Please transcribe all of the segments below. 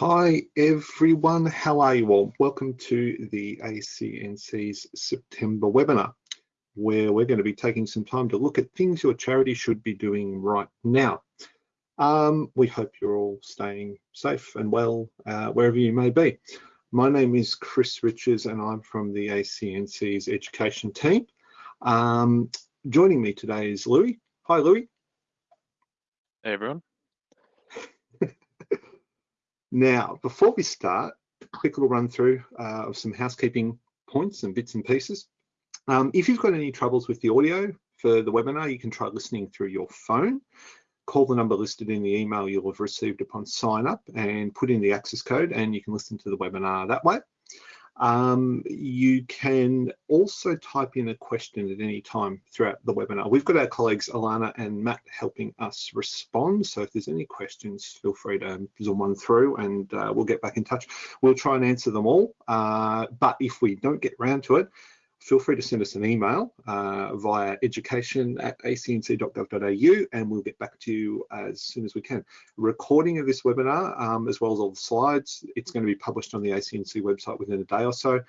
Hi everyone, how are you all? Welcome to the ACNC's September webinar, where we're going to be taking some time to look at things your charity should be doing right now. Um, we hope you're all staying safe and well uh, wherever you may be. My name is Chris Richards and I'm from the ACNC's education team. Um, joining me today is Louis. Hi Louis. Hey everyone. Now, before we start, a quick little run through uh, of some housekeeping points and bits and pieces. Um, if you've got any troubles with the audio for the webinar, you can try listening through your phone. Call the number listed in the email you'll have received upon sign up and put in the access code and you can listen to the webinar that way. Um, you can also type in a question at any time throughout the webinar. We've got our colleagues Alana and Matt helping us respond. So if there's any questions, feel free to zoom one through and uh, we'll get back in touch. We'll try and answer them all. Uh, but if we don't get around to it, feel free to send us an email uh, via education at acnc.gov.au and we'll get back to you as soon as we can. recording of this webinar, um, as well as all the slides, it's going to be published on the ACNC website within a day or so.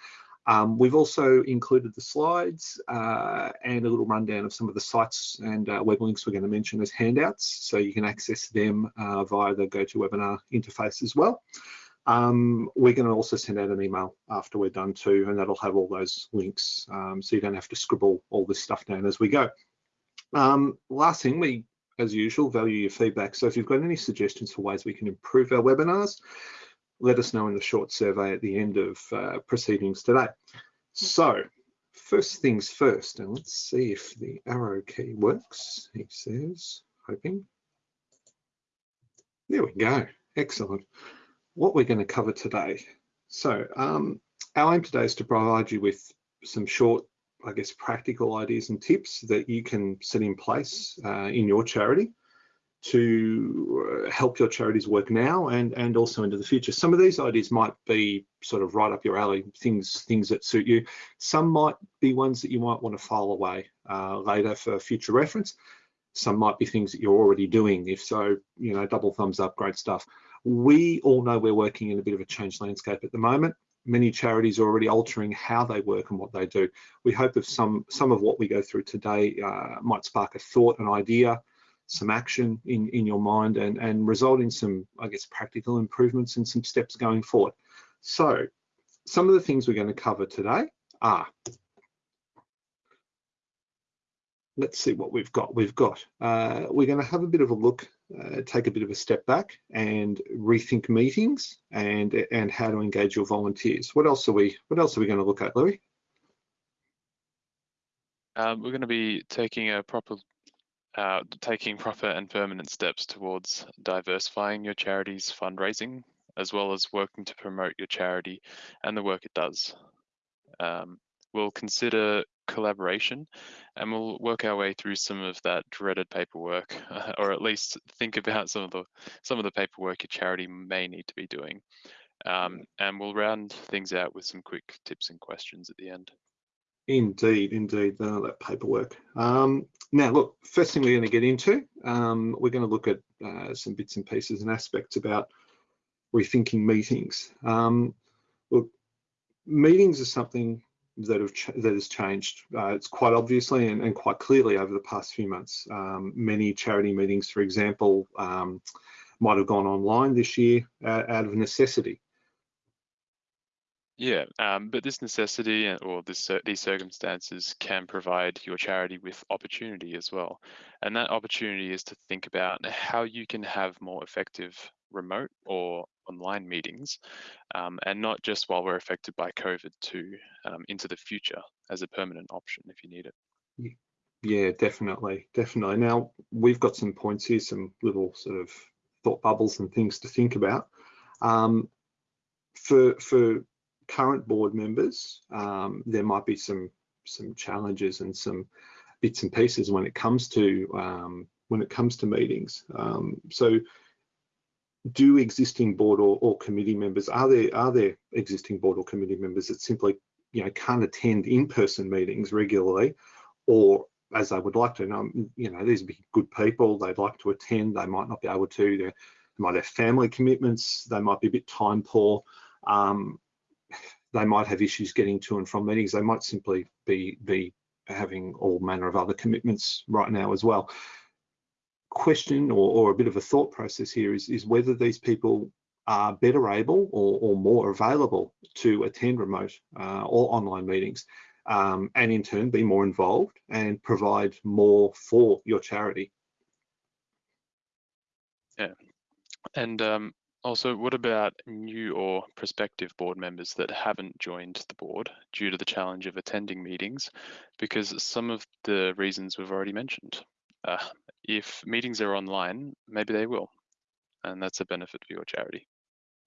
Um, we've also included the slides uh, and a little rundown of some of the sites and uh, web links we're going to mention as handouts, so you can access them uh, via the GoToWebinar interface as well. Um, we're going to also send out an email after we're done too, and that'll have all those links, um, so you don't have to scribble all this stuff down as we go. Um, last thing, we, as usual, value your feedback. So if you've got any suggestions for ways we can improve our webinars, let us know in the short survey at the end of uh, proceedings today. So first things first, and let's see if the arrow key works, he says, hoping. There we go, excellent what we're going to cover today. So um, our aim today is to provide you with some short, I guess, practical ideas and tips that you can set in place uh, in your charity to uh, help your charities work now and and also into the future. Some of these ideas might be sort of right up your alley, things things that suit you. Some might be ones that you might want to file away uh, later for future reference. Some might be things that you're already doing. If so, you know, double thumbs up, great stuff. We all know we're working in a bit of a changed landscape at the moment. Many charities are already altering how they work and what they do. We hope if some, some of what we go through today uh, might spark a thought, an idea, some action in, in your mind and, and result in some, I guess, practical improvements and some steps going forward. So some of the things we're going to cover today are let's see what we've got. We've got, uh, we're going to have a bit of a look, uh, take a bit of a step back and rethink meetings and and how to engage your volunteers. What else are we, what else are we going to look at, Louis? Um, we're going to be taking a proper, uh, taking proper and permanent steps towards diversifying your charity's fundraising, as well as working to promote your charity and the work it does. Um, we'll consider collaboration and we'll work our way through some of that dreaded paperwork or at least think about some of the some of the paperwork your charity may need to be doing. Um, and we'll round things out with some quick tips and questions at the end. Indeed indeed uh, that paperwork. Um, now look first thing we're going to get into um, we're going to look at uh, some bits and pieces and aspects about rethinking meetings. Um, look meetings are something that have that has changed. Uh, it's quite obviously and, and, quite clearly over the past few months. Um, many charity meetings, for example, um, might have gone online this year out of necessity. Yeah, um, but this necessity or this, uh, these circumstances can provide your charity with opportunity as well. And that opportunity is to think about how you can have more effective remote or online meetings, um, and not just while we're affected by COVID to um, into the future as a permanent option if you need it. Yeah, definitely, definitely. Now we've got some points here, some little sort of thought bubbles and things to think about. Um, for for current board members, um, there might be some some challenges and some bits and pieces when it comes to um, when it comes to meetings. Um, so do existing board or, or, committee members are there are there existing board or committee members that simply you know can't attend in-person meetings regularly or as they would like to know you know these be good people they'd like to attend they might not be able to there might have family commitments, they might be a bit time poor, um, they might have issues getting to and from meetings, they might simply be, be having all manner of other commitments right now as well. Question or, or a bit of a thought process here is, is whether these people are better able or, or more available to attend remote uh, or online meetings um, and in turn be more involved and provide more for your charity. Yeah. And um, also, what about new or prospective board members that haven't joined the board due to the challenge of attending meetings? Because some of the reasons we've already mentioned. Uh, if meetings are online, maybe they will. And that's a benefit for your charity.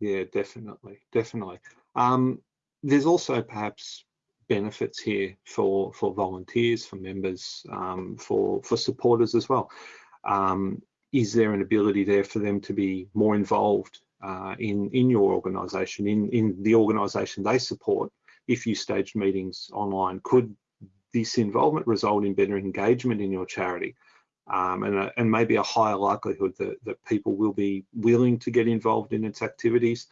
Yeah, definitely, definitely. Um, there's also perhaps benefits here for for volunteers, for members, um, for for supporters as well. Um, is there an ability there for them to be more involved uh, in in your organisation, in in the organisation they support? If you staged meetings online, could this involvement result in better engagement in your charity? Um, and, a, and maybe a higher likelihood that, that people will be willing to get involved in its activities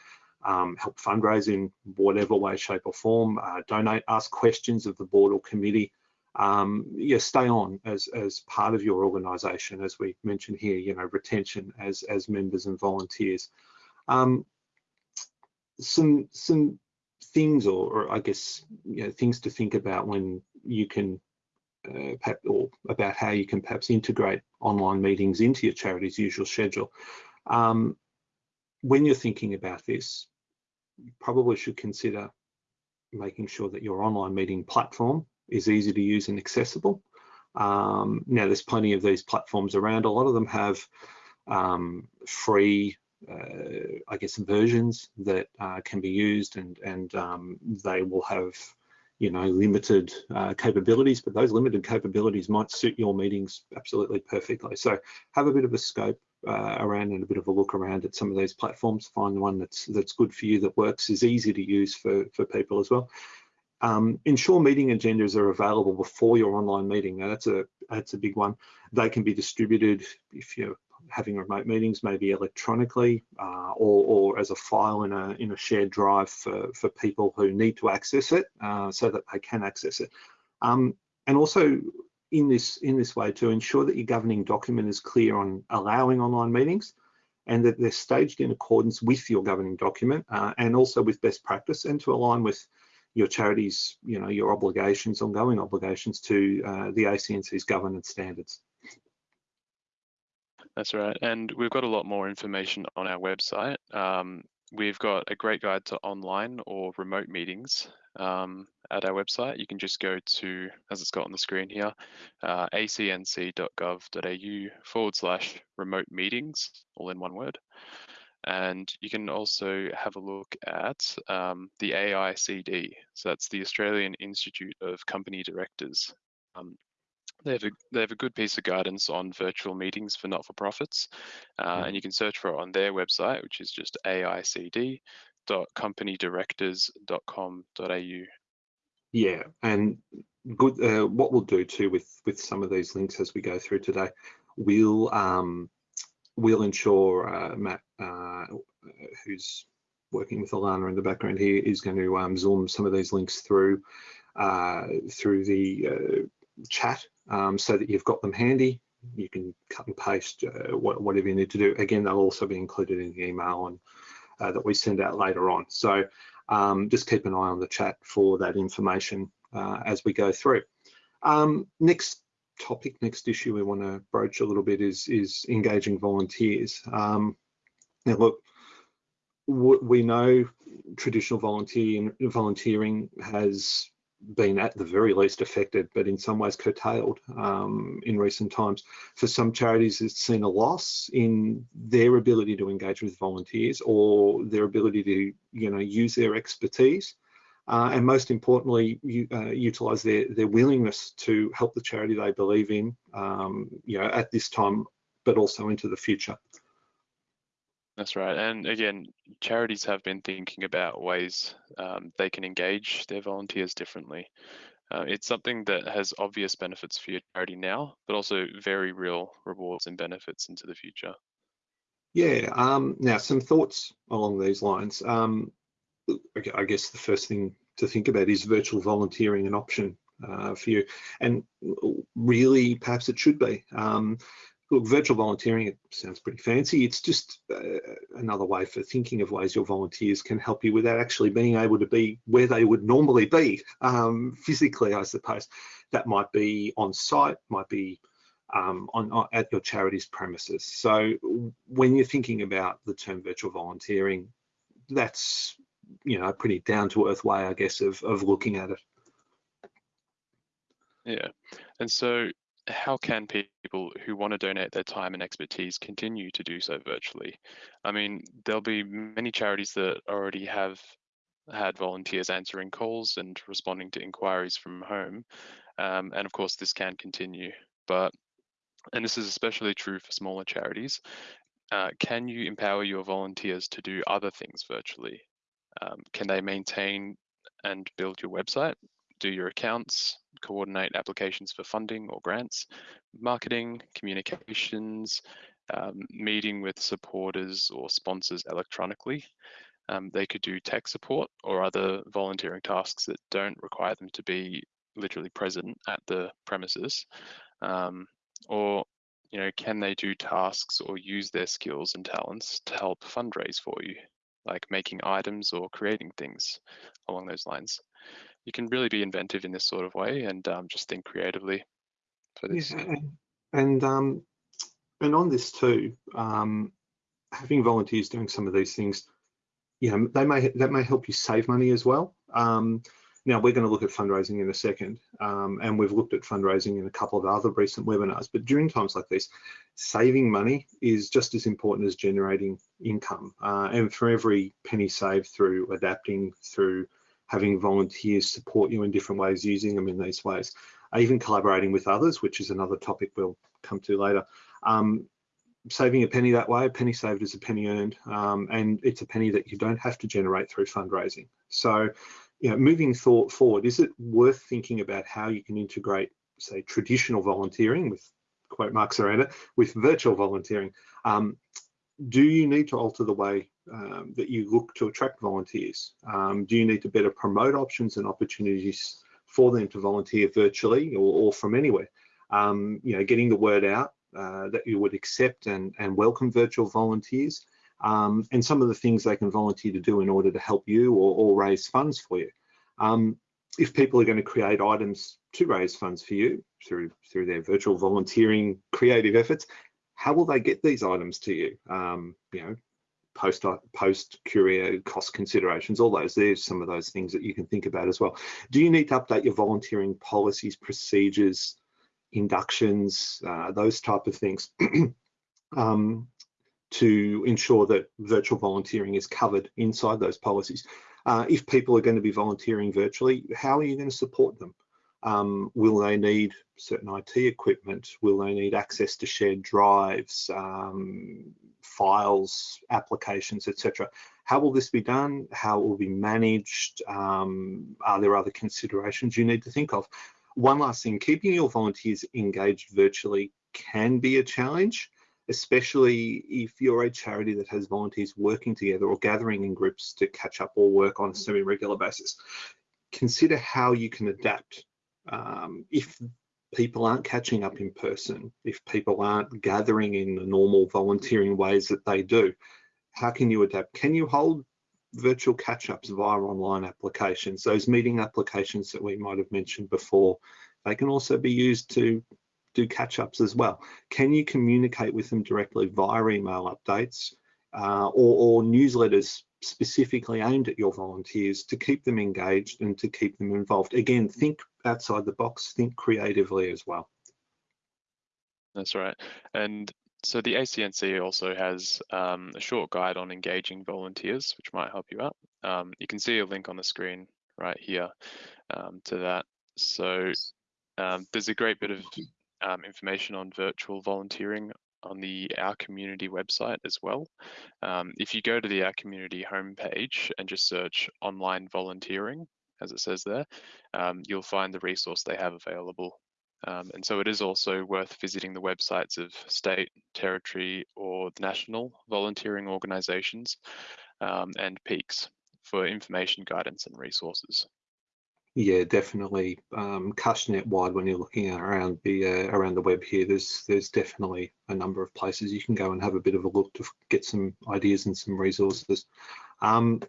um, help fundraise in whatever way, shape or form, uh, donate, ask questions of the board or committee. Um, yeah, stay on as, as part of your organisation, as we mentioned here, you know, retention as, as members and volunteers. Um, some, some things or, or, I guess, you know, things to think about when you can uh, or about how you can perhaps integrate online meetings into your charity's usual schedule. Um, when you're thinking about this, you probably should consider making sure that your online meeting platform is easy to use and accessible. Um, now, there's plenty of these platforms around. A lot of them have um, free, uh, I guess, versions that uh, can be used, and and um, they will have, you know, limited uh, capabilities. But those limited capabilities might suit your meetings absolutely perfectly. So have a bit of a scope uh, around and a bit of a look around at some of these platforms, find the one that's that's good for you, that works, is easy to use for, for people as well. Um, ensure meeting agendas are available before your online meeting. Now that's a that's a big one. They can be distributed if you're having remote meetings, maybe electronically uh, or, or as a file in a in a shared drive for, for people who need to access it uh, so that they can access it. Um, and also in this in this way to ensure that your governing document is clear on allowing online meetings and that they're staged in accordance with your governing document uh, and also with best practice and to align with your charity's, you know, your obligations, ongoing obligations to uh, the ACNC's governance standards. That's right. And we've got a lot more information on our website. Um, we've got a great guide to online or remote meetings um, at our website. You can just go to, as it's got on the screen here, uh, acnc.gov.au forward slash remote meetings, all in one word. And you can also have a look at um, the AICD. So that's the Australian Institute of Company Directors. Um, they have, a, they have a good piece of guidance on virtual meetings for not-for-profits, uh, mm. and you can search for it on their website, which is just aicd.companydirectors.com.au. Yeah, and good. Uh, what we'll do too with with some of these links as we go through today, we'll um, we'll ensure uh, Matt, uh, who's working with Alana in the background here, is going to um, zoom some of these links through uh, through the uh, chat um, so that you've got them handy. You can cut and paste uh, whatever you need to do. Again, they'll also be included in the email and that we send out later on. So um, just keep an eye on the chat for that information uh, as we go through. Um, next topic, next issue we want to broach a little bit is, is engaging volunteers. Um, now look, we know traditional volunteering has been at the very least affected, but in some ways curtailed um, in recent times. For some charities, it's seen a loss in their ability to engage with volunteers or their ability to, you know, use their expertise. Uh, and most importantly, you, uh, utilize their, their willingness to help the charity they believe in, um, you know, at this time, but also into the future. That's right. And again, charities have been thinking about ways um, they can engage their volunteers differently. Uh, it's something that has obvious benefits for your charity now, but also very real rewards and benefits into the future. Yeah, um, now some thoughts along these lines. Um, I guess the first thing to think about is virtual volunteering an option uh, for you? And really, perhaps it should be. Um, look, virtual volunteering, it sounds pretty fancy. It's just uh, another way for thinking of ways your volunteers can help you without actually being able to be where they would normally be um, physically, I suppose. That might be on site, might be um, on, on, at your charity's premises. So when you're thinking about the term virtual volunteering, that's you know a pretty down to earth way, I guess, of of looking at it. Yeah, and so how can people who want to donate their time and expertise continue to do so virtually? I mean, there'll be many charities that already have had volunteers answering calls and responding to inquiries from home. Um, and of course, this can continue. But, and this is especially true for smaller charities, uh, can you empower your volunteers to do other things virtually? Um, can they maintain and build your website, do your accounts, coordinate applications for funding or grants, marketing, communications, um, meeting with supporters or sponsors electronically. Um, they could do tech support or other volunteering tasks that don't require them to be literally present at the premises. Um, or, you know, can they do tasks or use their skills and talents to help fundraise for you, like making items or creating things along those lines? You can really be inventive in this sort of way and um, just think creatively for this. Yeah, and um, and on this too, um, having volunteers doing some of these things, you know, they may that may help you save money as well. Um, now we're going to look at fundraising in a second, um, and we've looked at fundraising in a couple of other recent webinars. But during times like this, saving money is just as important as generating income. Uh, and for every penny saved through adapting, through having volunteers support you in different ways, using them in these ways, even collaborating with others, which is another topic we'll come to later. Um, saving a penny that way, a penny saved is a penny earned, um, and it's a penny that you don't have to generate through fundraising. So, you know, moving thought forward, is it worth thinking about how you can integrate, say, traditional volunteering with quote marks around it, with virtual volunteering? Um, do you need to alter the way um, that you look to attract volunteers? Um, do you need to better promote options and opportunities for them to volunteer virtually or, or from anywhere? Um, you know, getting the word out uh, that you would accept and, and welcome virtual volunteers um, and some of the things they can volunteer to do in order to help you or, or raise funds for you. Um, if people are going to create items to raise funds for you through through their virtual volunteering creative efforts, how will they get these items to you? Um, you know, post post courier cost considerations, all those. There's some of those things that you can think about as well. Do you need to update your volunteering policies, procedures, inductions, uh, those type of things? um, to ensure that virtual volunteering is covered inside those policies. Uh, if people are going to be volunteering virtually, how are you going to support them? Um, will they need certain IT equipment? Will they need access to shared drives, um, files, applications, etc.? How will this be done? How it will be managed? Um, are there other considerations you need to think of? One last thing, keeping your volunteers engaged virtually can be a challenge, especially if you're a charity that has volunteers working together or gathering in groups to catch up or work on a semi-regular basis. Consider how you can adapt um, if people aren't catching up in person, if people aren't gathering in the normal volunteering ways that they do, how can you adapt? Can you hold virtual catch-ups via online applications? Those meeting applications that we might have mentioned before, they can also be used to do catch-ups as well. Can you communicate with them directly via email updates uh, or, or newsletters specifically aimed at your volunteers to keep them engaged and to keep them involved. Again, think outside the box, think creatively as well. That's right. And so the ACNC also has um, a short guide on engaging volunteers, which might help you out. Um, you can see a link on the screen right here um, to that. So um, there's a great bit of um, information on virtual volunteering on the Our Community website as well. Um, if you go to the Our Community homepage and just search online volunteering, as it says there, um, you'll find the resource they have available Um, and so it is also worth visiting the websites of state, territory, or national volunteering organisations um, and peaks for information, guidance, and resources. Yeah, definitely. Um, net wide when you're looking around the uh, around the web here. There's there's definitely a number of places you can go and have a bit of a look to get some ideas and some resources. Um,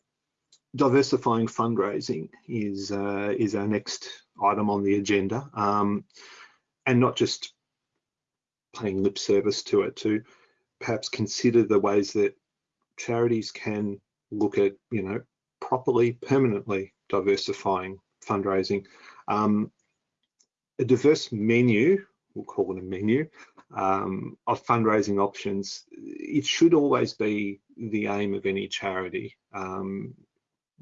diversifying fundraising is uh, is our next item on the agenda, um, and not just paying lip service to it. To perhaps consider the ways that charities can look at, you know, properly, permanently diversifying fundraising. Um, a diverse menu, we'll call it a menu, um, of fundraising options, it should always be the aim of any charity. Um,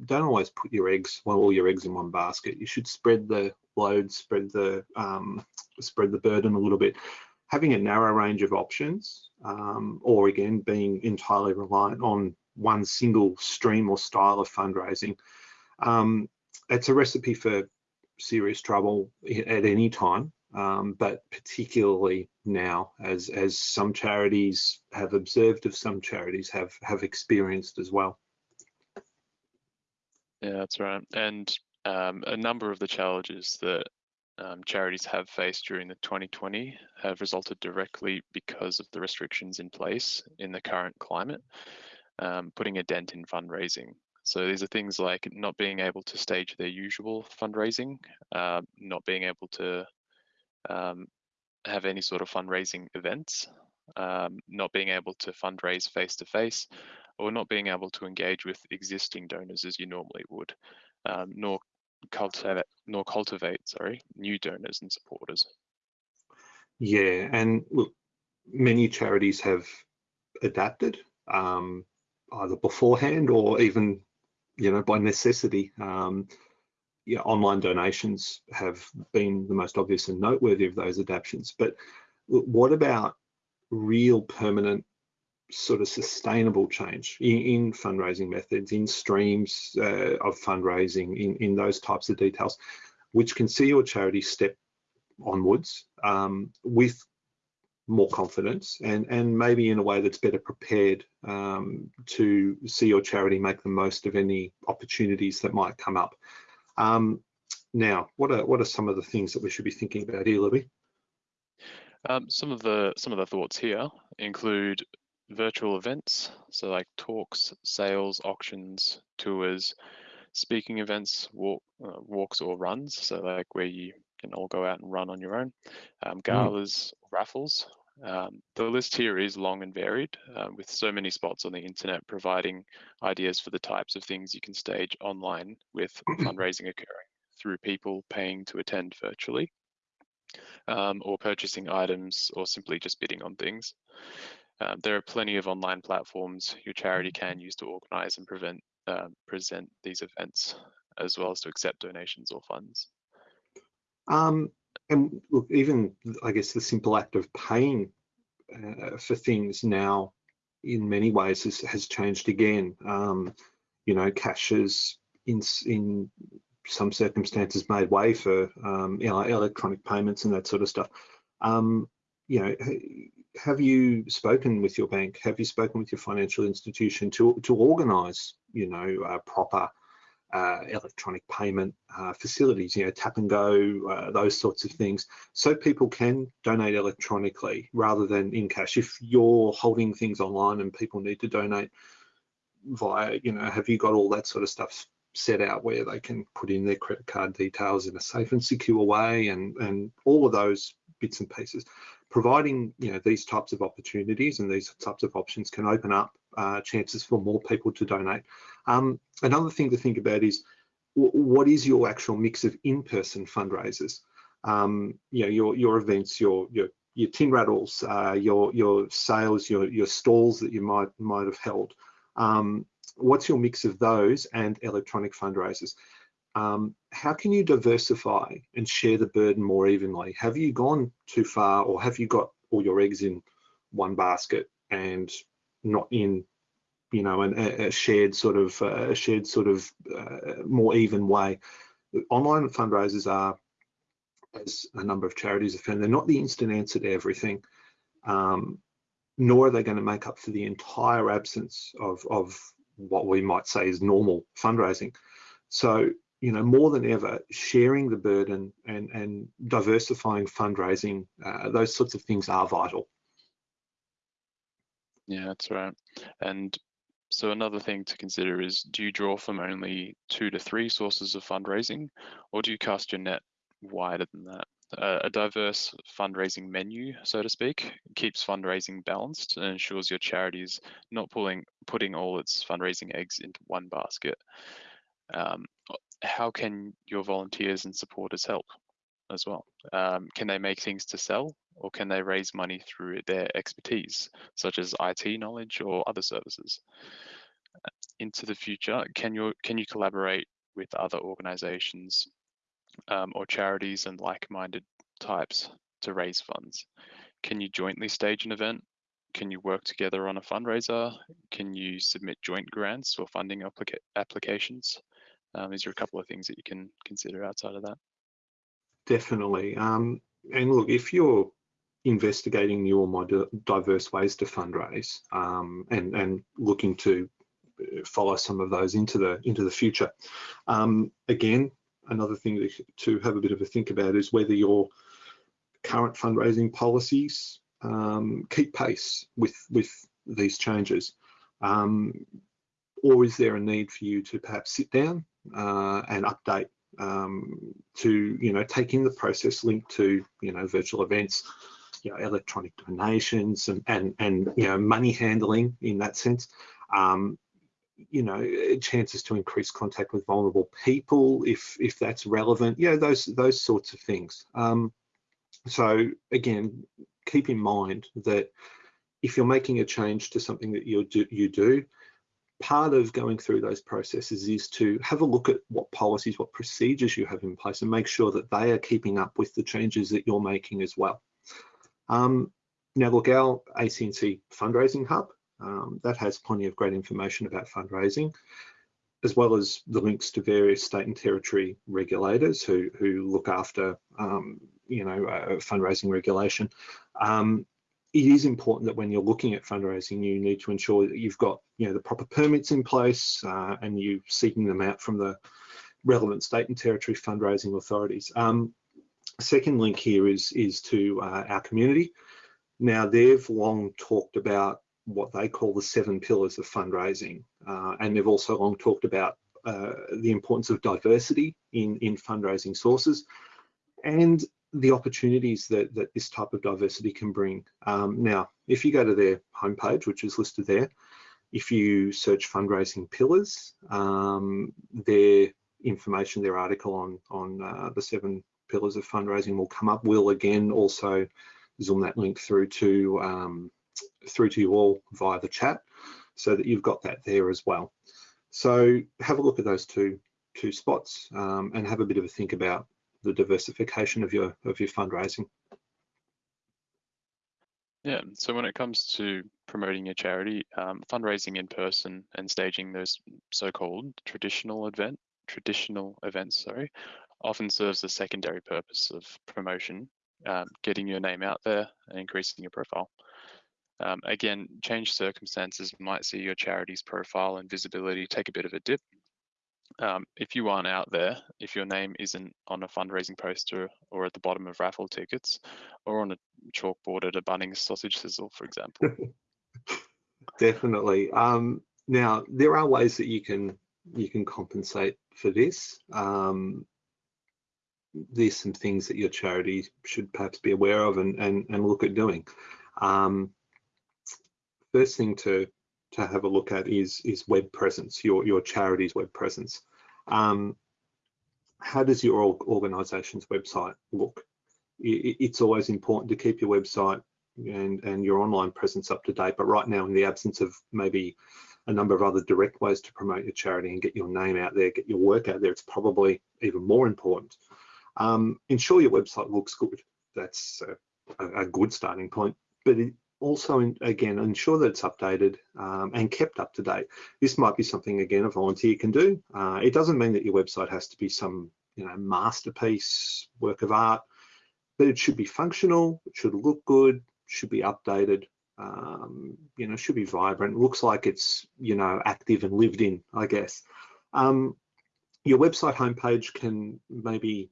don't always put your eggs, well, all your eggs in one basket. You should spread the load, spread the um, spread the burden a little bit. Having a narrow range of options, um, or again being entirely reliant on one single stream or style of fundraising, um, it's a recipe for serious trouble at any time, um, but particularly now, as as some charities have observed, of some charities have have experienced as well. Yeah, that's right. And um, a number of the challenges that um, charities have faced during the 2020 have resulted directly because of the restrictions in place in the current climate, um, putting a dent in fundraising. So these are things like not being able to stage their usual fundraising, uh, not being able to um, have any sort of fundraising events, um, not being able to fundraise face to face, or not being able to engage with existing donors as you normally would, um, nor cultivate nor cultivate sorry new donors and supporters. Yeah, and look, many charities have adapted um, either beforehand or even you know by necessity. Um, yeah, online donations have been the most obvious and noteworthy of those adaptations. But what about real permanent sort of sustainable change in, in fundraising methods, in streams uh, of fundraising, in, in those types of details, which can see your charity step onwards um, with more confidence and, and maybe in a way that's better prepared um, to see your charity make the most of any opportunities that might come up. Um, now, what are what are some of the things that we should be thinking about here, Libby? Um, some of the some of the thoughts here include virtual events, so like talks, sales, auctions, tours, speaking events, walk, uh, walks or runs, so like where you can all go out and run on your own, um, mm. galas, mm. raffles. Um, the list here is long and varied, uh, with so many spots on the internet providing ideas for the types of things you can stage online with fundraising occurring through people paying to attend virtually, um, or purchasing items, or simply just bidding on things. Um, there are plenty of online platforms your charity can use to organize and prevent, uh, present these events, as well as to accept donations or funds. Um, and look, even I guess the simple act of paying uh, for things now, in many ways, has, has changed again. Um, you know, cash has in in some circumstances made way for um, you know, electronic payments and that sort of stuff. Um, you know, have you spoken with your bank? Have you spoken with your financial institution to to organise, you know, uh, proper electronic payment uh, facilities, you know, tap and go, uh, those sorts of things, so people can donate electronically rather than in cash. If you're holding things online and people need to donate via, you know, have you got all that sort of stuff set out where they can put in their credit card details in a safe and secure way and and all of those bits and pieces providing you know these types of opportunities and these types of options can open up uh, chances for more people to donate. Um, another thing to think about is what is your actual mix of in-person fundraisers? Um, you know, your your events, your your your tin rattles, uh, your your sales, your your stalls that you might might have held. Um, what's your mix of those and electronic fundraisers? Um, how can you diversify and share the burden more evenly? Have you gone too far or have you got all your eggs in one basket and not in you know an, a shared sort of uh, a shared sort of uh, more even way online fundraisers are as a number of charities have found, they're not the instant answer to everything, um, nor are they going to make up for the entire absence of, of what we might say is normal fundraising. So, you know, more than ever, sharing the burden and, and diversifying fundraising, uh, those sorts of things are vital. Yeah, that's right. And so another thing to consider is, do you draw from only two to three sources of fundraising, or do you cast your net wider than that? Uh, a diverse fundraising menu, so to speak, keeps fundraising balanced and ensures your charity is not pulling, putting all its fundraising eggs into one basket. Um, how can your volunteers and supporters help as well? Um, can they make things to sell or can they raise money through their expertise, such as IT knowledge or other services? Into the future, can you, can you collaborate with other organizations um, or charities and like-minded types to raise funds? Can you jointly stage an event? Can you work together on a fundraiser? Can you submit joint grants or funding applica applications? Um, these are a couple of things that you can consider outside of that. Definitely. Um, and look, if you're investigating new or more diverse ways to fundraise um, and, and looking to uh, follow some of those into the into the future, um, again, another thing to have a bit of a think about is whether your current fundraising policies um, keep pace with with these changes, um, or is there a need for you to perhaps sit down uh, and update um, to you know take in the process linked to you know virtual events, you know electronic donations and and and you know money handling in that sense. Um, you know chances to increase contact with vulnerable people if if that's relevant yeah those those sorts of things um, so again keep in mind that if you're making a change to something that you do you do part of going through those processes is to have a look at what policies what procedures you have in place and make sure that they are keeping up with the changes that you're making as well um, now look our acnc fundraising hub um, that has plenty of great information about fundraising, as well as the links to various state and territory regulators who, who look after, um, you know, uh, fundraising regulation. Um, it is important that when you're looking at fundraising, you need to ensure that you've got, you know, the proper permits in place uh, and you are seeking them out from the relevant state and territory fundraising authorities. Um, second link here is, is to uh, our community. Now, they've long talked about what they call the seven pillars of fundraising. Uh, and they've also long talked about uh, the importance of diversity in, in fundraising sources and the opportunities that, that this type of diversity can bring. Um, now, if you go to their homepage, which is listed there, if you search fundraising pillars, um, their information, their article on, on uh, the seven pillars of fundraising will come up. We'll again also zoom that link through to um, through to you all via the chat so that you've got that there as well. So have a look at those two two spots um, and have a bit of a think about the diversification of your of your fundraising. Yeah, so when it comes to promoting your charity, um, fundraising in person and staging those so-called traditional event traditional events, sorry, often serves a secondary purpose of promotion, um, getting your name out there and increasing your profile. Um, again, changed circumstances might see your charity's profile and visibility take a bit of a dip. Um, if you aren't out there, if your name isn't on a fundraising poster or at the bottom of raffle tickets or on a chalkboard at a Bunnings sausage sizzle, for example. Definitely. Um, now, there are ways that you can you can compensate for this. Um, there's some things that your charity should perhaps be aware of and, and, and look at doing. Um, first thing to to have a look at is is web presence, your your charity's web presence. Um, how does your organisation's website look? It's always important to keep your website and and your online presence up to date. But right now, in the absence of maybe a number of other direct ways to promote your charity and get your name out there, get your work out there, it's probably even more important. Um, ensure your website looks good. That's a, a good starting point. But it, also, again, ensure that it's updated um, and kept up to date. This might be something, again, a volunteer can do. Uh, it doesn't mean that your website has to be some you know, masterpiece, work of art. but it should be functional, it should look good, should be updated, um, you know, should be vibrant. Looks like it's, you know, active and lived in, I guess. Um, your website homepage can maybe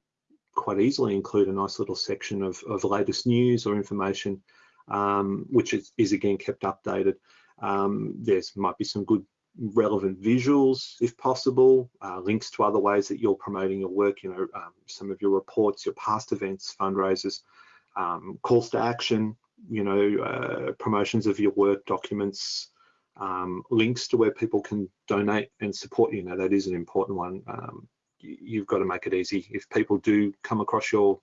quite easily include a nice little section of, of latest news or information, um, which is, is, again kept updated. Um, there's might be some good relevant visuals if possible, uh, links to other ways that you're promoting your work, you know, um, some of your reports, your past events, fundraisers, um, calls to action, you know, uh, promotions of your work documents, um, links to where people can donate and support you. Know that is an important one. Um, you've got to make it easy. If people do come across your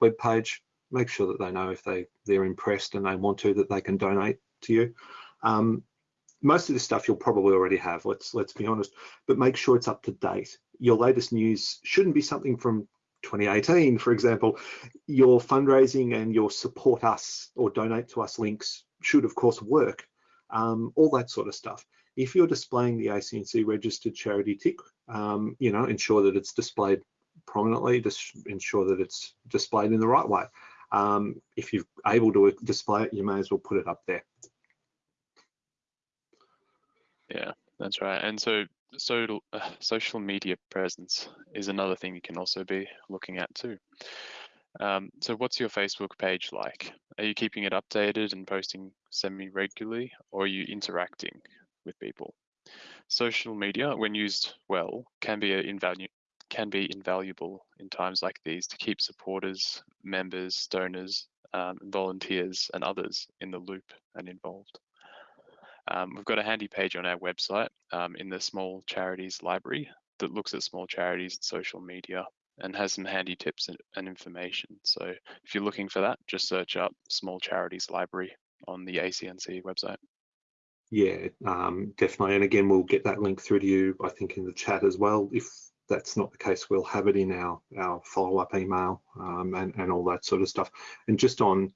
web page, make sure that they know if they they're impressed and they want to that they can donate to you. Um, most of this stuff you'll probably already have. Let's let's be honest, but make sure it's up to date. Your latest news shouldn't be something from 2018, for example. Your fundraising and your support us or donate to us links should of course work um, all that sort of stuff. If you're displaying the ACNC registered charity tick, um, you know, ensure that it's displayed prominently, just ensure that it's displayed in the right way. Um, if you're able to display it, you may as well put it up there. Yeah, that's right. And so social, uh, social media presence is another thing you can also be looking at too. Um, so what's your Facebook page like? Are you keeping it updated and posting semi-regularly or are you interacting with people? Social media, when used well, can be an invalu can be invaluable in times like these to keep supporters, members, donors, um, volunteers and others in the loop and involved. Um, we've got a handy page on our website um, in the small charities library that looks at small charities and social media and has some handy tips and, and information. So if you're looking for that, just search up Small Charities Library on the ACNC website. Yeah, um, definitely. And again, we'll get that link through to you, I think, in the chat as well. If that's not the case, we'll have it in our, our follow-up email um, and, and all that sort of stuff. And just on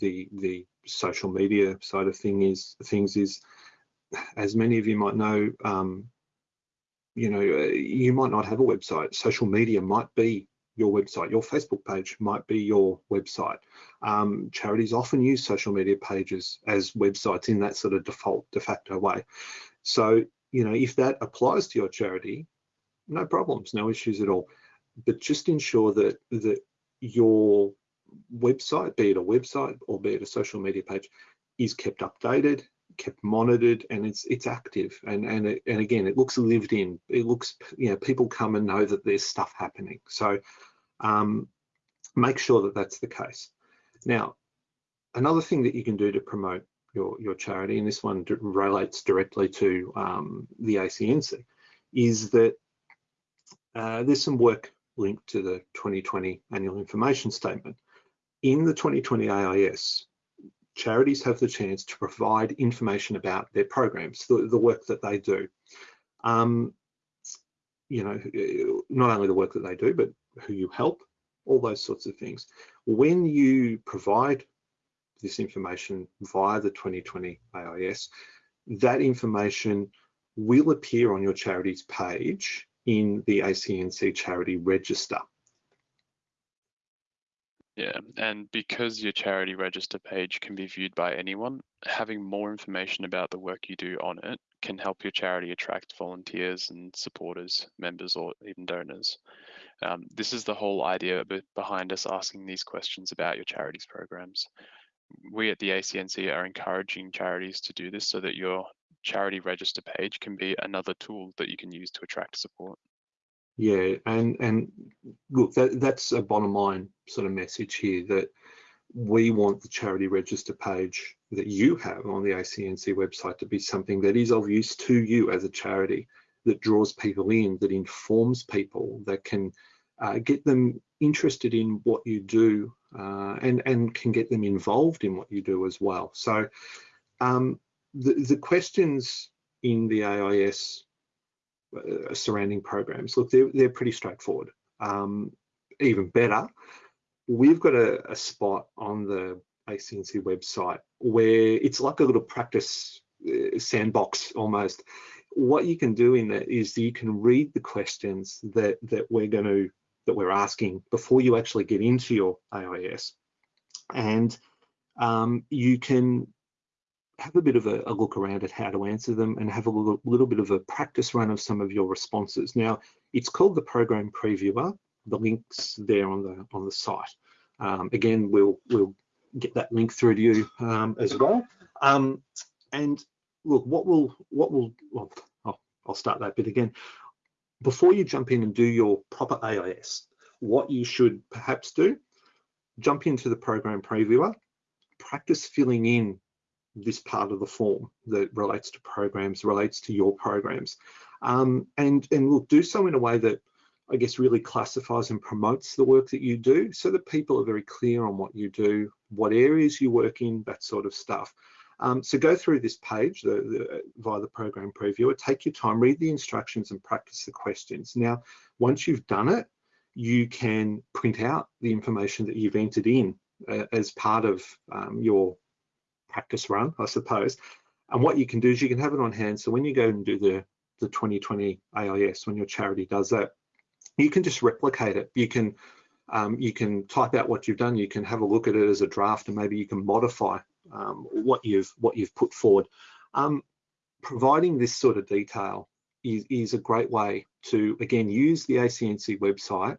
the the social media side of thing is things is, as many of you might know, um, you know, you might not have a website. Social media might be your website. Your Facebook page might be your website. Um, charities often use social media pages as websites in that sort of default de facto way. So, you know, if that applies to your charity, no problems, no issues at all. But just ensure that that your website, be it a website or be it a social media page, is kept updated, kept monitored and it's it's active. And and it, and again it looks lived in. It looks you know people come and know that there's stuff happening. So um, make sure that that's the case. Now another thing that you can do to promote your your charity and this one relates directly to um, the ACNC is that uh, there's some work linked to the 2020 annual information statement in the 2020 AIS charities have the chance to provide information about their programs, the, the work that they do. Um, you know, not only the work that they do, but who you help, all those sorts of things. When you provide this information via the 2020 AIS, that information will appear on your charity's page in the ACNC charity register. Yeah, and because your charity register page can be viewed by anyone, having more information about the work you do on it can help your charity attract volunteers and supporters, members, or even donors. Um, this is the whole idea behind us asking these questions about your charity's programs. We at the ACNC are encouraging charities to do this so that your charity register page can be another tool that you can use to attract support. Yeah, and and look, that, that's a bottom line sort of message here that we want the charity register page that you have on the ACNC website to be something that is of use to you as a charity, that draws people in, that informs people, that can uh, get them interested in what you do uh, and, and can get them involved in what you do as well. So um, the, the questions in the AIS uh, surrounding programs. Look, they're, they're pretty straightforward. Um, even better, we've got a, a, spot on the ACNC website where it's like a little practice uh, sandbox almost. What you can do in that is you can read the questions that that we're going to that we're asking before you actually get into your AIS. and um, you can have a bit of a, a, look around at how to answer them and have a little, little, bit of a practice run of some of your responses. Now, it's called the program previewer. The link's there on the on the site. Um, again, we'll we'll get that link through to you um, as well. Um, and look, what will what will well, I'll, I'll start that bit again. Before you jump in and do your proper AIS, what you should perhaps do, jump into the program previewer, practice filling in this part of the form that relates to programs, relates to your programs. Um, and, and we'll do so in a way that I guess really classifies and promotes the work that you do so that people are very clear on what you do, what areas you work in, that sort of stuff. Um, so go through this page the, the, via the program previewer, take your time, read the instructions and practice the questions. Now, once you've done it, you can print out the information that you've entered in uh, as part of um, your practice run, I suppose. And what you can do is you can have it on hand. So when you go and do the, the 2020 AIS, when your charity does that, you can just replicate it. You can um, you can type out what you've done. You can have a look at it as a draft, and maybe you can modify um, what you've what you've put forward. Um, providing this sort of detail is, is a great way to again use the ACNC website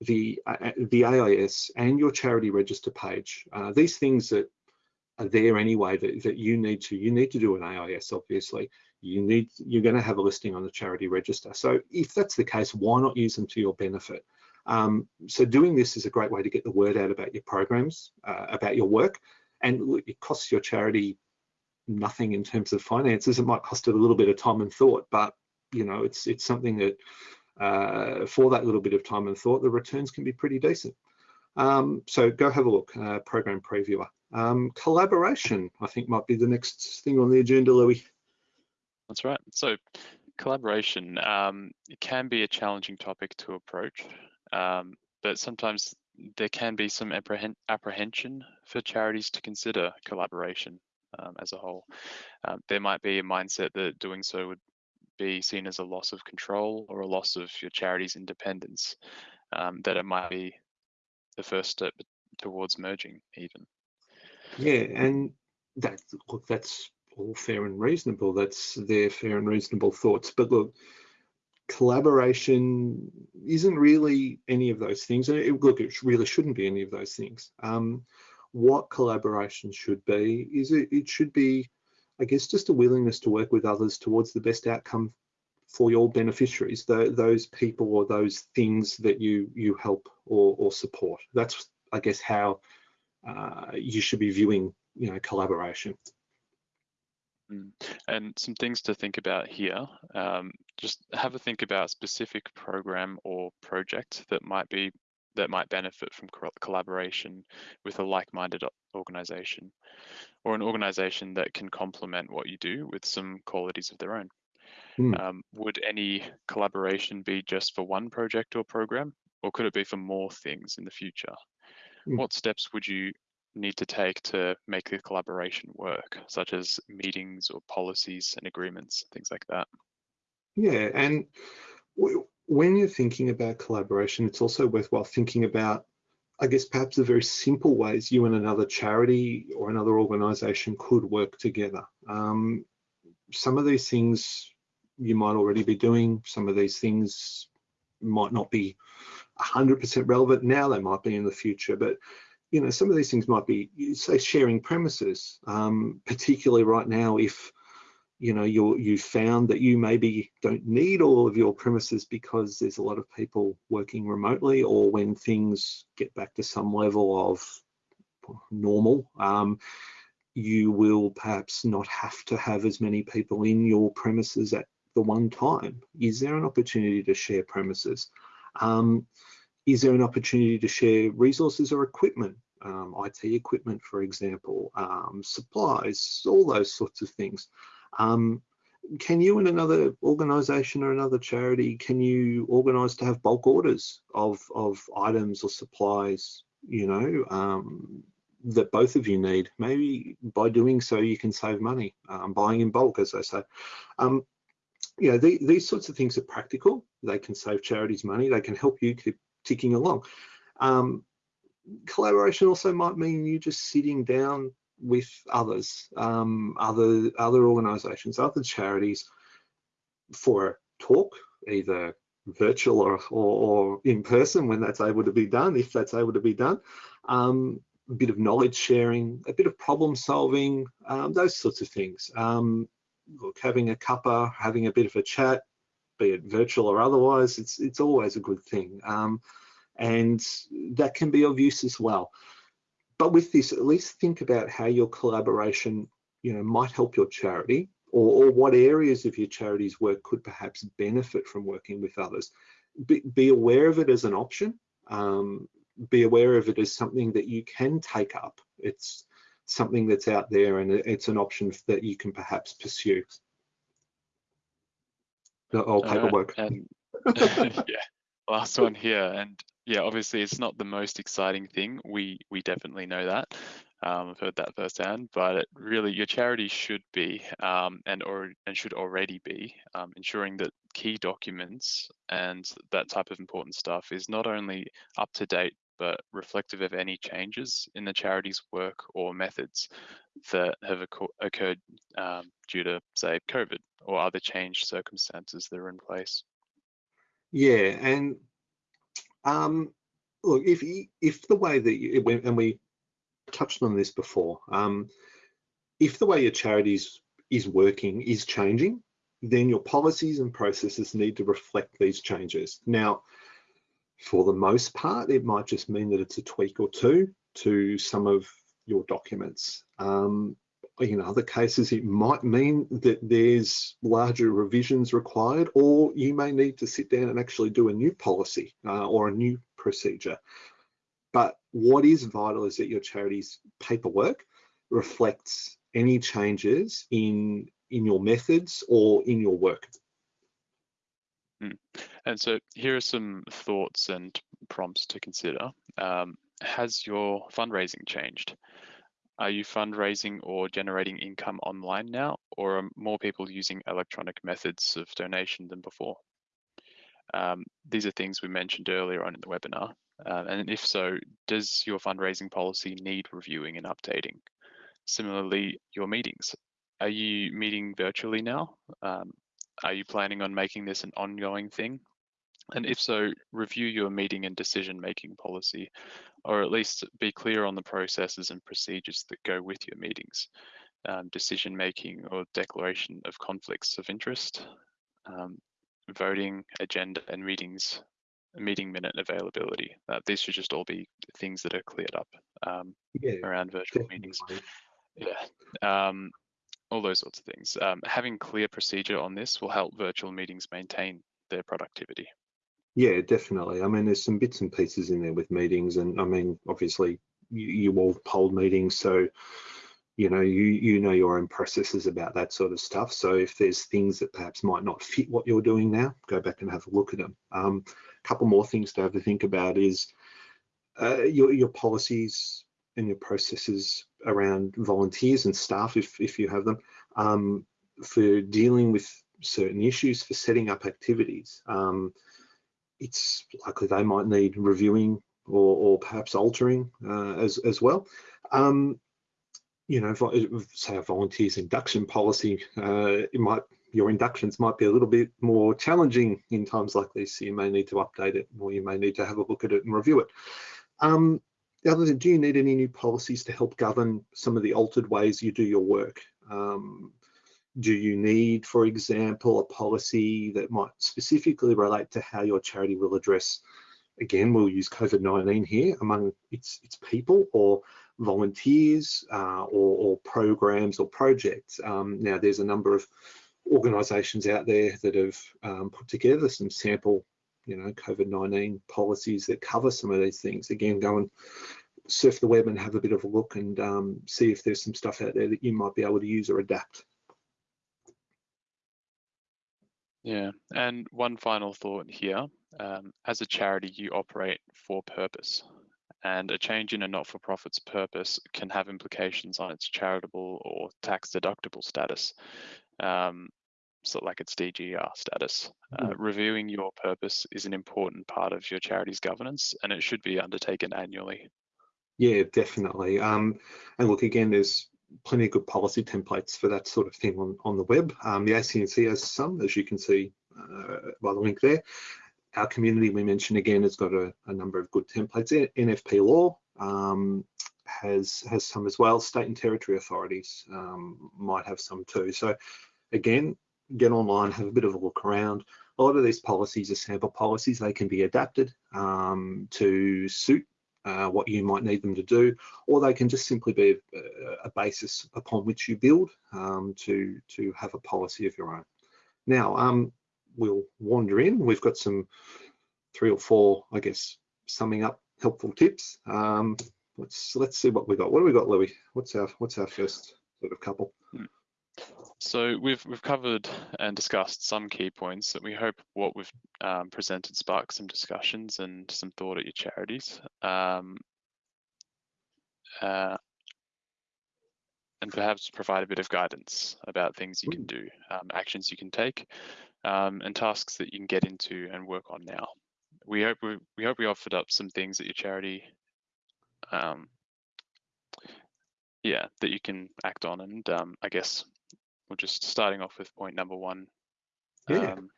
the uh, the AIS and your charity register page. Uh, these things that are there anyway that, that you need to you need to do an AIS obviously. You need you're going to have a listing on the charity register. So if that's the case why not use them to your benefit? Um, so doing this is a great way to get the word out about your programs uh, about your work. And it costs your charity nothing in terms of finances. It might cost it a little bit of time and thought but you know it's it's something that uh, for that little bit of time and thought the returns can be pretty decent. Um, so go have a look uh, program previewer um, collaboration, I think, might be the next thing on the agenda, Louis. That's right. So collaboration um, can be a challenging topic to approach, um, but sometimes there can be some apprehen apprehension for charities to consider collaboration um, as a whole. Um, there might be a mindset that doing so would be seen as a loss of control or a loss of your charity's independence, um, that it might be the first step towards merging even. Yeah, and that look, that's all fair and reasonable. That's their fair and reasonable thoughts. But look, collaboration isn't really any of those things. It, look, it really shouldn't be any of those things. Um, what collaboration should be is it, it should be, I guess, just a willingness to work with others towards the best outcome for your beneficiaries, the, those people or those things that you you help or, or support. That's, I guess, how uh, you should be viewing, you know, collaboration. Mm. And some things to think about here. Um, just have a think about a specific program or project that might be that might benefit from collaboration with a like-minded organization or an organization that can complement what you do with some qualities of their own. Mm. Um, would any collaboration be just for one project or program, or could it be for more things in the future? Mm. What steps would you need to take to make the collaboration work, such as meetings or policies and agreements, things like that? Yeah, and when you're thinking about collaboration, it's also worthwhile thinking about, I guess, perhaps the very simple ways you and another charity or another organization could work together. Um, some of these things you might already be doing, some of these things might not be 100% relevant now, they might be in the future, but you know, some of these things might be, say, sharing premises, um, particularly right now if, you know, you're, you found that you maybe don't need all of your premises because there's a lot of people working remotely or when things get back to some level of normal, um, you will perhaps not have to have as many people in your premises at the one time. Is there an opportunity to share premises? Um, is there an opportunity to share resources or equipment? um, IT equipment, for example, um, supplies, all those sorts of things. Um, can you and another organization or another charity, can you organize to have bulk orders of, of items or supplies, you know, um, that both of you need? Maybe by doing so, you can save money, um, buying in bulk, as I say. You know, the, these sorts of things are practical. They can save charities money. They can help you keep ticking along. Um, collaboration also might mean you just sitting down with others, um, other other organisations, other charities for a talk, either virtual or, or, or, in person when that's able to be done, if that's able to be done. Um, a bit of knowledge sharing, a bit of problem solving, um, those sorts of things. Um, look, having a cuppa, having a bit of a chat, be it virtual or otherwise, it's it's always a good thing. Um, and that can be of use as well. But with this, at least think about how your collaboration, you know, might help your charity or, or what areas of your charity's work could perhaps benefit from working with others. Be, be aware of it as an option. Um, be aware of it as something that you can take up. It's something that's out there and it's an option that you can perhaps pursue. Oh, paperwork. Uh, and, yeah, last one here. And yeah, obviously it's not the most exciting thing. We we definitely know that. Um, I've heard that firsthand. But it really, your charity should be um, and or and should already be um, ensuring that key documents and that type of important stuff is not only up to date but reflective of any changes in the charity's work or methods that have occurred um, due to, say, COVID or other changed circumstances that are in place. Yeah, and um, look, if if the way that you, and we touched on this before, um, if the way your charity is working is changing, then your policies and processes need to reflect these changes. Now, for the most part, it might just mean that it's a tweak or two to some of your documents. Um, in other cases, it might mean that there's larger revisions required, or you may need to sit down and actually do a new policy uh, or a new procedure. But what is vital is that your charity's paperwork reflects any changes in in your methods or in your work. Mm. And so here are some thoughts and prompts to consider. Um, has your fundraising changed? Are you fundraising or generating income online now, or are more people using electronic methods of donation than before? Um, these are things we mentioned earlier on in the webinar. Uh, and if so, does your fundraising policy need reviewing and updating? Similarly, your meetings. Are you meeting virtually now? Um, are you planning on making this an ongoing thing? And if so, review your meeting and decision making policy, or at least be clear on the processes and procedures that go with your meetings. Um, decision making or declaration of conflicts of interest, um, voting, agenda, and meetings, meeting minute availability. Uh, these should just all be things that are cleared up um, yeah, around virtual definitely. meetings. Yeah. All those sorts of things. Um, having clear procedure on this will help virtual meetings maintain their productivity. Yeah, definitely. I mean, there's some bits and pieces in there with meetings, and I mean, obviously, you, you all polled meetings, so you know you you know your own processes about that sort of stuff. So if there's things that perhaps might not fit what you're doing now, go back and have a look at them. Um, a couple more things to have to think about is uh, your your policies and your processes around volunteers and staff, if if you have them, um, for dealing with certain issues, for setting up activities. Um, it's likely they might need reviewing or, or perhaps altering uh, as, as well. Um, you know, say a volunteers induction policy, uh, it might your inductions might be a little bit more challenging in times like this. So you may need to update it, or you may need to have a look at it and review it. Um, the other thing, do you need any new policies to help govern some of the altered ways you do your work? Um, do you need, for example, a policy that might specifically relate to how your charity will address, again, we'll use COVID-19 here, among its, its people or volunteers uh, or, or, programs or projects. Um, now, there's a number of organisations out there that have um, put together some sample, you know, COVID-19 policies that cover some of these things. Again, go and surf the web and have a bit of a look and um, see if there's some stuff out there that you might be able to use or adapt. Yeah, and one final thought here. Um, as a charity, you operate for purpose, and a change in a not-for-profit's purpose can have implications on its charitable or tax-deductible status, um, so like its DGR status. Uh, mm. reviewing your purpose is an important part of your charity's governance, and it should be undertaken annually. Yeah, definitely. Um, and look, again, there's plenty of good policy templates for that sort of thing on, on the web. Um, the ACNC has some, as you can see uh, by the link there. Our community, we mentioned again, has got a, a number of good templates. NFP Law um, has has some as well. State and territory authorities um, might have some too. So again, get online, have a bit of a look around. A lot of these policies are sample policies. They can be adapted um, to suit uh, what you might need them to do, or they can just simply be a, a basis upon which you build um, to, to have a policy of your own. Now, um, we'll wander in. We've got some three or four, I guess, summing up helpful tips. Um, let's let's see what we got. What do we got, Louis? What's our what's our first sort of couple? So we've we've covered and discussed some key points that we hope what we've um, presented sparks some discussions and some thought at your charities. Um, uh, and perhaps provide a bit of guidance about things you can do, um, actions you can take, um, and tasks that you can get into and work on now. We hope we, we hope we offered up some things at your charity, um, yeah, that you can act on, and um, I guess we're just starting off with point number one yeah. um,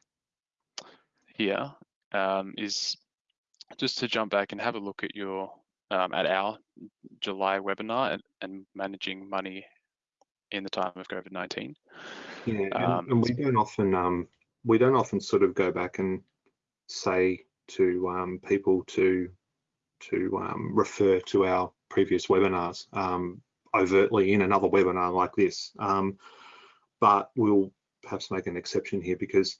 here um, is just to jump back and have a look at your um, at our July webinar and, and, managing money in the time of COVID-19. Yeah, and, um, and, we don't often um, we don't often sort of go back and say to um, people to to um, refer to our previous webinars overtly in another webinar like this. Um, but we'll perhaps make an exception here because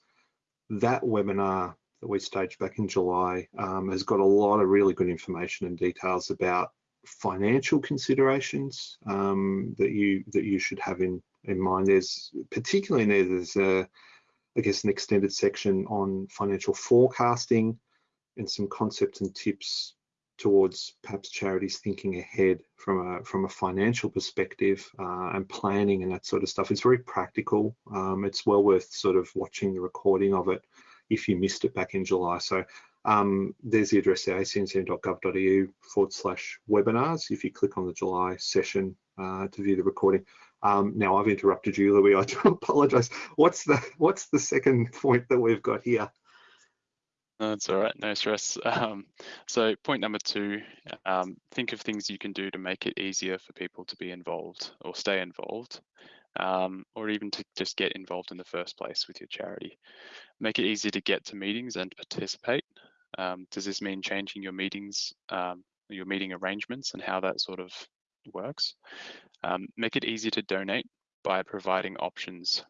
that webinar that we staged back in July um, has got a lot of really good information and details about financial considerations um, that you that you should have in in mind. There's particularly in there there's a I guess an extended section on financial forecasting and some concepts and tips towards perhaps charities thinking ahead from a from a financial perspective uh, and planning and that sort of stuff. It's very practical. Um, it's well worth sort of watching the recording of it if you missed it back in July. So um, there's the address there, acnc.gov.au forward slash webinars. If you click on the July session uh, to view the recording. Um, now I've interrupted you, Louis. I do apologise. What's the what's the second point that we've got here? That's all right, no stress. Um, so point number two, um, think of things you can do to make it easier for people to be involved or stay involved, um, or even to just get involved in the first place with your charity. Make it easier to get to meetings and participate. Um, does this mean changing your meetings, um, your meeting arrangements and how that sort of works? Um, make it easy to donate by providing options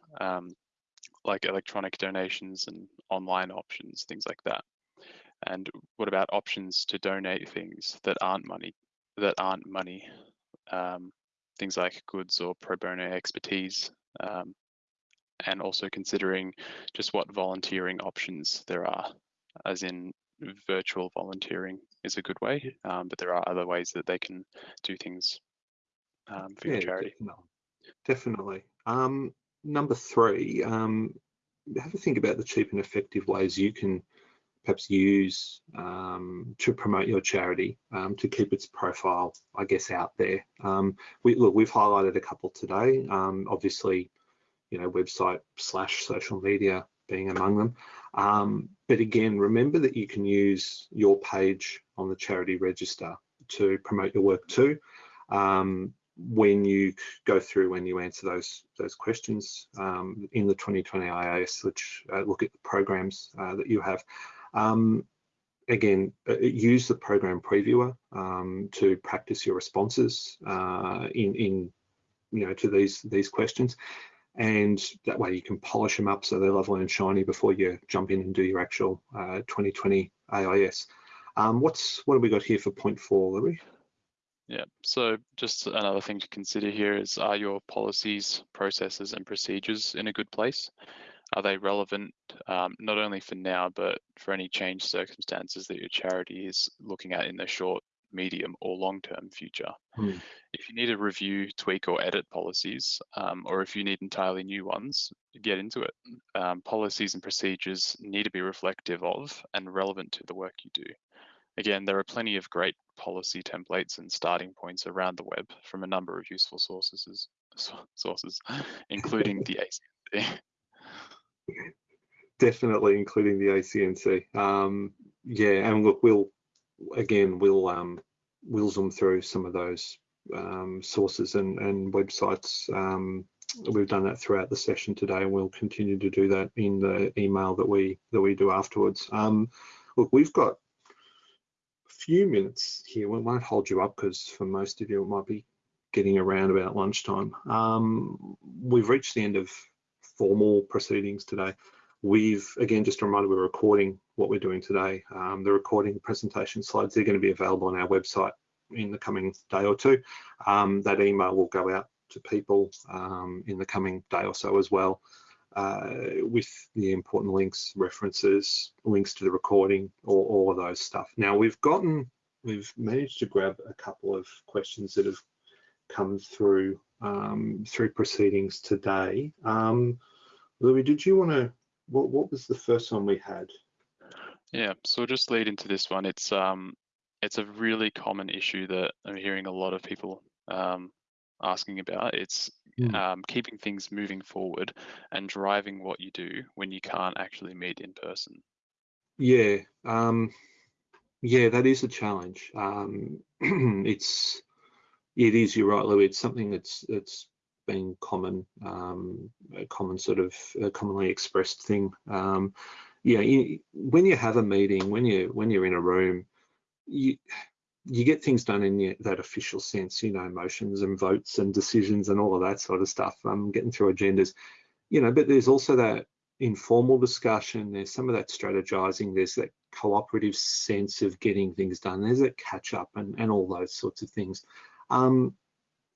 like electronic donations and online options, things like that? And what about options to donate things that aren't money, that aren't money, um, things like goods or pro bono expertise, um, and also considering just what volunteering options there are, as in virtual volunteering is a good way, um, but there are other ways that they can do things um, for yeah, your charity. Definitely. definitely. Um, number three, um, have a think about the cheap and effective ways you can perhaps use um, to promote your charity um, to keep its profile, I guess, out there. Um, we look, we've highlighted a couple today. Um, obviously, you know, website slash social media being among them. Um, but again, remember that you can use your page on the charity register to promote your work too. Um, when you go through when you answer those those questions um, in the 2020 IAS, which uh, look at the programs uh, that you have. Um, again, uh, use the program previewer um, to practice your responses uh, in in you know to these these questions, and that way you can polish them up so they're lovely and shiny before you jump in and do your actual 2020 uh, AIS. Um, what's what have we got here for point four, Louis? Yeah, so just another thing to consider here is are your policies, processes and procedures in a good place? Are they relevant um, not only for now, but for any change circumstances that your charity is looking at in the short, medium or long-term future? Hmm. If you need to review, tweak or edit policies, um, or if you need entirely new ones, get into it. Um, policies and procedures need to be reflective of and relevant to the work you do. Again, there are plenty of great policy templates and starting points around the web from a number of useful sources, sources, including the ACNC. Definitely including the ACNC. Um, yeah, and look, we'll again we'll um, we'll zoom through some of those um, sources and, and websites. Um, we've done that throughout the session today, and we'll continue to do that in the email that we that we do afterwards. Um, look, we've got few minutes here. We won't hold you up because for most of you it might be getting around about lunchtime. Um, we've reached the end of formal proceedings today. We've, again, just a reminder, we're recording what we're doing today. Um, the recording presentation slides, they're going to be available on our website in the coming day or two. Um, that email will go out to people um, in the coming day or so as well uh, with the important links, references, links to the recording, or all of those stuff. Now we've gotten, we've managed to grab a couple of questions that have come through um, through proceedings today. Um, Louis, did you want to, what, what was the first one we had? Yeah, so just lead into this one. It's um, it's a really common issue that I'm hearing a lot of people um, asking about. It's mm. um, keeping things moving forward and driving what you do when you can't actually meet in person. Yeah, um, yeah, that is a challenge. Um, it's it is. You're right, Louis. It's something that's that's been common, um, a common sort of a commonly expressed thing. Um, yeah, you, when you have a meeting, when you when you're in a room, you you get things done in that official sense, you know, motions and votes and decisions and all of that sort of stuff. Um, getting through agendas, you know, but there's also that informal discussion. There's some of that strategizing. There's that cooperative sense of getting things done. There's that catch up and and all those sorts of things. Um,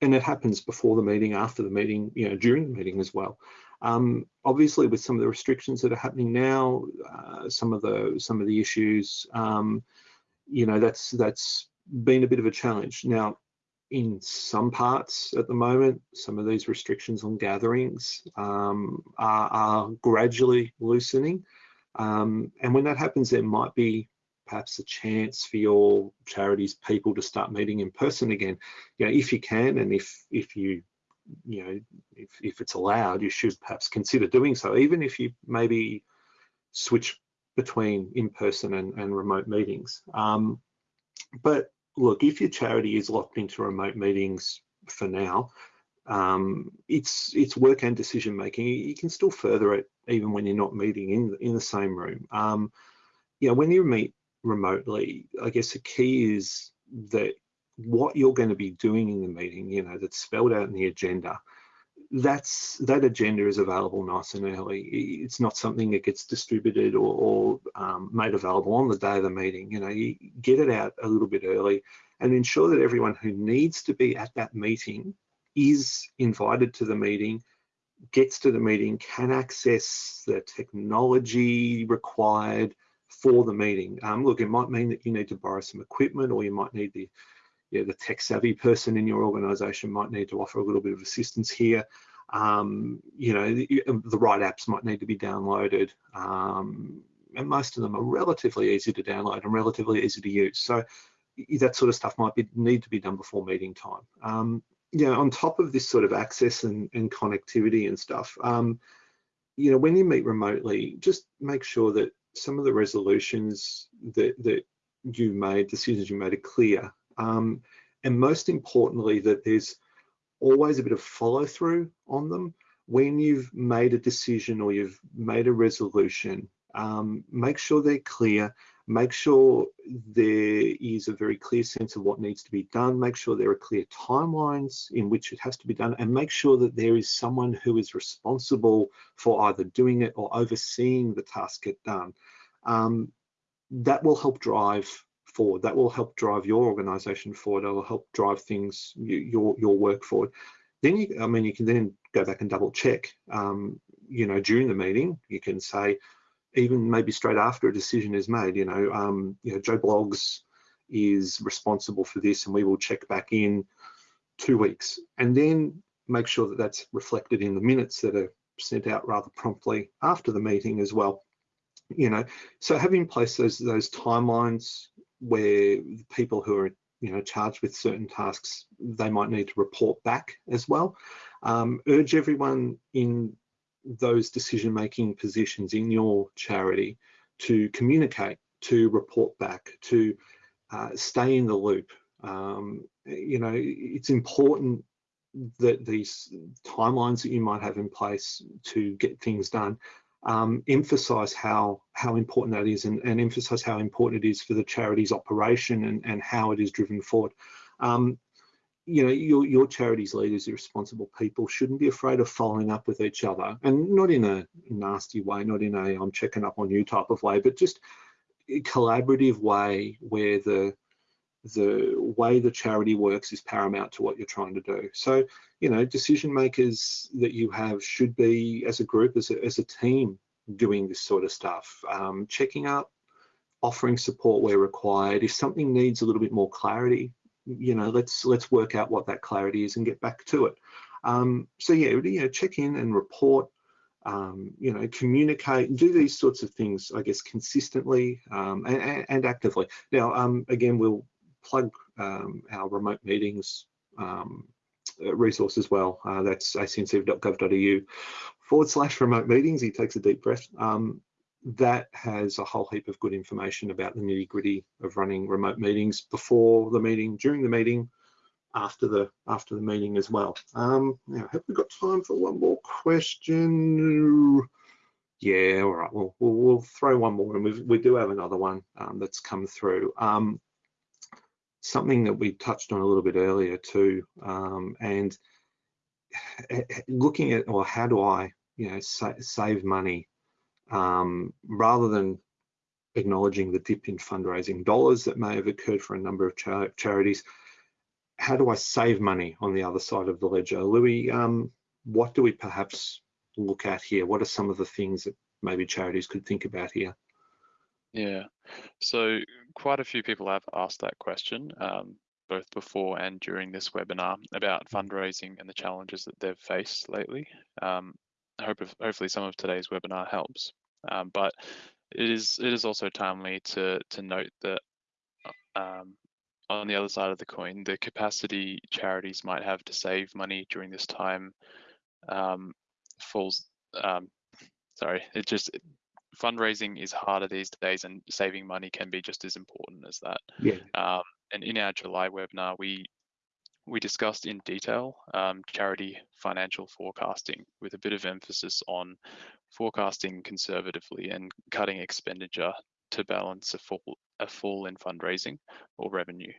and it happens before the meeting, after the meeting, you know, during the meeting as well. Um, obviously, with some of the restrictions that are happening now, uh, some of the some of the issues, um, you know, that's that's been a bit of a challenge. Now, in some parts at the moment, some of these restrictions on gatherings um, are, are, gradually loosening. Um, and when that happens, there might be perhaps a chance for your charities people to start meeting in person again you know if you can and if if you you know if, if it's allowed you should perhaps consider doing so even if you maybe switch between in-person and, and remote meetings um, but look if your charity is locked into remote meetings for now um, it's it's work and decision making. You can still further it even when you're not meeting in in the same room. Um, you know when you meet remotely, I guess the key is that what you're going to be doing in the meeting, you know, that's spelled out in the agenda, that's that agenda is available nice and early. It's not something that gets distributed or, or um, made available on the day of the meeting. You know, you get it out a little bit early and ensure that everyone who needs to be at that meeting is invited to the meeting, gets to the meeting, can access the technology required, for the meeting. Um, look, it might mean that you need to borrow some equipment or you might need the, yeah, the tech savvy person in your organization might need to offer a little bit of assistance here. Um, you know, the, um, the, right apps might need to be downloaded. Um, and most of them are relatively easy to download and relatively easy to use. So that sort of stuff might be, need to be done before meeting time. Um, you know, on top of this sort of access and, and connectivity and stuff, um, you know, when you meet remotely, just make sure that some of the resolutions that, that you made, decisions you made are clear. Um, and most importantly, that there's always a bit of follow through on them. When you've made a decision or you've made a resolution, um, make sure they're clear, make sure there is a very clear sense of what needs to be done, make sure there are clear timelines in which it has to be done, and make sure that there is someone who is responsible for either doing it or overseeing the task get done. Um, that will help drive forward. That will help drive your organization forward. It will help drive things, your, your work forward. Then you, I mean, you can then go back and double check, um, you know, during the meeting, you can say, even maybe straight after a decision is made, you know, um, you know, Joe Bloggs is responsible for this and we will check back in two weeks and then make sure that that's reflected in the minutes that are sent out rather promptly after the meeting as well. You know, so having in place those, those timelines, where people who are you know charged with certain tasks they might need to report back as well. Um, urge everyone in those decision making positions in your charity to communicate, to report back, to uh, stay in the loop. Um, you know, it's important that these timelines that you might have in place to get things done um, emphasize how how important that is and, and, emphasize how important it is for the charity's operation and, and how it is driven forward. Um, you know, your, your charity's leaders, your responsible people shouldn't be afraid of following up with each other and not in a nasty way, not in a I'm checking up on you type of way, but just a collaborative way where the the way the charity works is paramount to what you're trying to do. So, you know, decision makers that you have should be as a group, as a, as a team doing this sort of stuff, um, checking up, offering support where required. If something needs a little bit more clarity, you know, let's let's work out what that clarity is and get back to it. Um, so yeah, you know, check in and report, um, you know, communicate do these sorts of things, I guess, consistently um, and, and, actively. Now, um, again, we'll plug um, our remote meetings um, resource as well. Uh, that's acnc.gov.au forward slash remote meetings. He takes a deep breath. Um, that has a whole heap of good information about the nitty gritty of running remote meetings before the meeting, during the meeting, after the after the meeting as well. Um, now, have we got time for one more question? Yeah, all right. We'll we'll, we'll throw one more, and we we do have another one um, that's come through. Um, something that we touched on a little bit earlier too, um, and looking at, well, how do I, you know, sa save money um, rather than acknowledging the dip in fundraising dollars that may have occurred for a number of charities. How do I save money on the other side of the ledger? Louis, um, what do we perhaps look at here? What are some of the things that maybe charities could think about here? Yeah, so quite a few people have asked that question, um, both before and during this webinar about fundraising and the challenges that they've faced lately. Um, I hope if, hopefully some of today's webinar helps, um, but it is it is also timely to to note that um, on the other side of the coin, the capacity charities might have to save money during this time um, falls. Um, sorry, it just fundraising is harder these days and saving money can be just as important as that. Yeah. Um, and in our July webinar, we we discussed in detail um, charity financial forecasting with a bit of emphasis on forecasting conservatively and cutting expenditure to balance a fall, a fall in fundraising or revenue.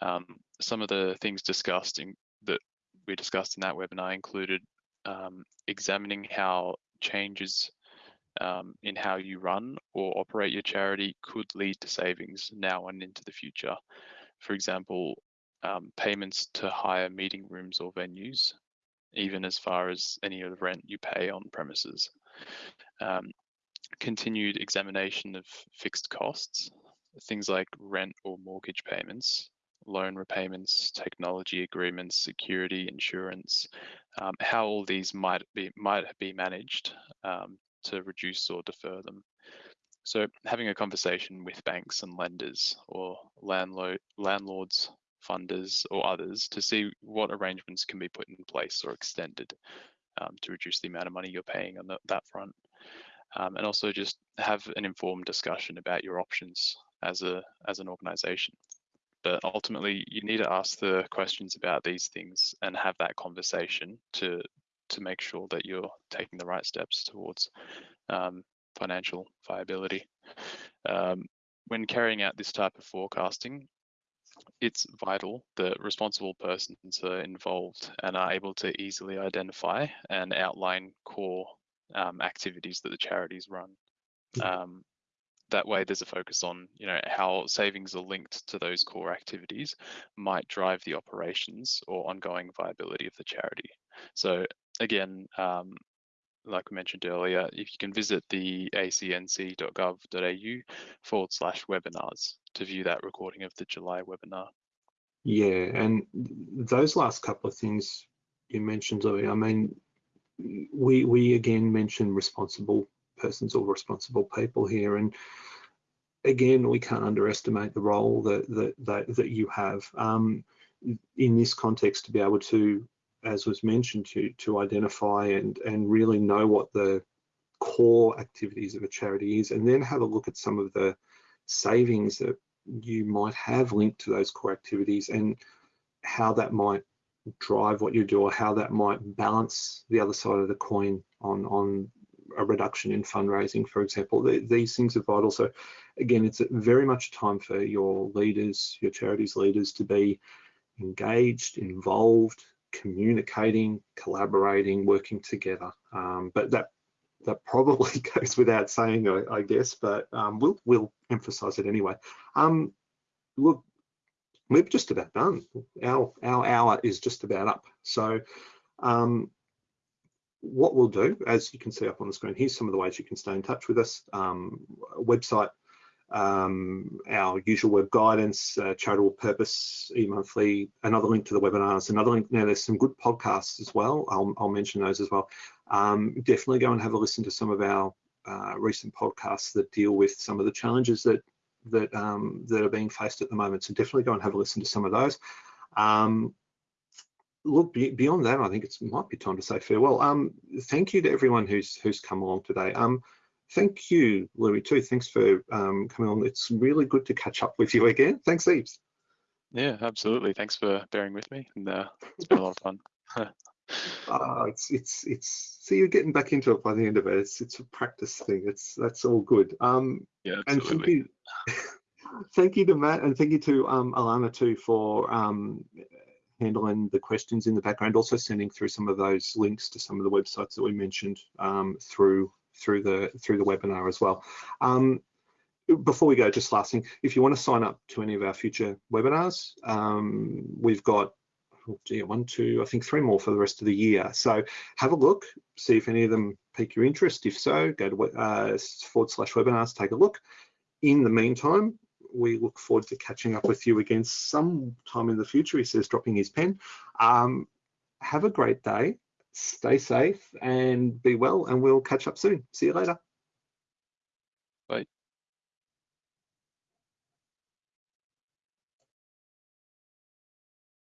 Um, some of the things discussed in, that we discussed in that webinar included um, examining how changes um, in how you run or operate your charity could lead to savings now and into the future. For example, um, payments to hire meeting rooms or venues, even as far as any of the rent you pay on premises. Um, continued examination of fixed costs, things like rent or mortgage payments, loan repayments, technology agreements, security, insurance, um, how all these might be might be managed um, to reduce or defer them. So having a conversation with banks and lenders or landlord, landlords, funders or others to see what arrangements can be put in place or extended um, to reduce the amount of money you're paying on the, that front. Um, and also just have an informed discussion about your options as a as an organization. But ultimately, you need to ask the questions about these things and have that conversation to to make sure that you're taking the right steps towards um, financial viability. Um, when carrying out this type of forecasting, it's vital that responsible persons are involved and are able to easily identify and outline core um, activities that the charities run. Um, that way there's a focus on you know how savings are linked to those core activities might drive the operations or ongoing viability of the charity so again, um, like we mentioned earlier, if you can visit the acnc.gov.au forward slash webinars to view that recording of the July webinar. Yeah, and those last couple of things you mentioned, Louis, I mean, we we again mentioned responsible persons or responsible people here, and again, we can't underestimate the role that that that, that you have um, in this context to be able to, as was mentioned, to to identify and and really know what the core activities of a charity is, and then have a look at some of the savings that you might have linked to those core activities and how that might drive what you do or how that might balance the other side of the coin on on a reduction in fundraising for example. These things are vital. So again it's very much time for your leaders your charities leaders to be engaged involved communicating collaborating working together um, but that that probably goes without saying I, I guess but um, we'll we'll emphasize it anyway um, look we're just about done. Our, our hour is just about up. So um, what we'll do, as you can see up on the screen, here's some of the ways you can stay in touch with us. Um, website, um, our usual web guidance, uh, charitable purpose, e-monthly, another link to the webinars, another link. Now there's some good podcasts as well. I'll, I'll mention those as well. Um, definitely go and have a listen to some of our uh, recent podcasts that deal with some of the challenges that that um, that are being faced at the moment. So definitely go and have a listen to some of those. Um, look beyond that, I think it might be time to say farewell. Um, thank you to everyone who's who's come along today. Thank you, Louis, too. Thanks for um, coming on. It's really good to catch up with you again. Thanks, Eves. Yeah, absolutely. Thanks for bearing with me, and uh, it's been a lot of fun. uh, it's it's it's so you're getting back into it by the end of it. It's it's a practice thing. It's that's all good. Um, yeah, absolutely. and thank you, thank you to Matt and thank you to um, Alana too for um, handling the questions in the background. Also sending through some of those links to some of the websites that we mentioned um, through through the through the webinar as well. Um, before we go, just last thing, if you want to sign up to any of our future webinars, um, we've got oh gee, one, two, I think three more for the rest of the year. So have a look, see if any of them pique your interest. If so, go to uh, forward slash webinars, take a look. In the meantime, we look forward to catching up with you again sometime in the future. He says, dropping his pen. Um, have a great day, stay safe and be well, and we'll catch up soon. See you later. Bye.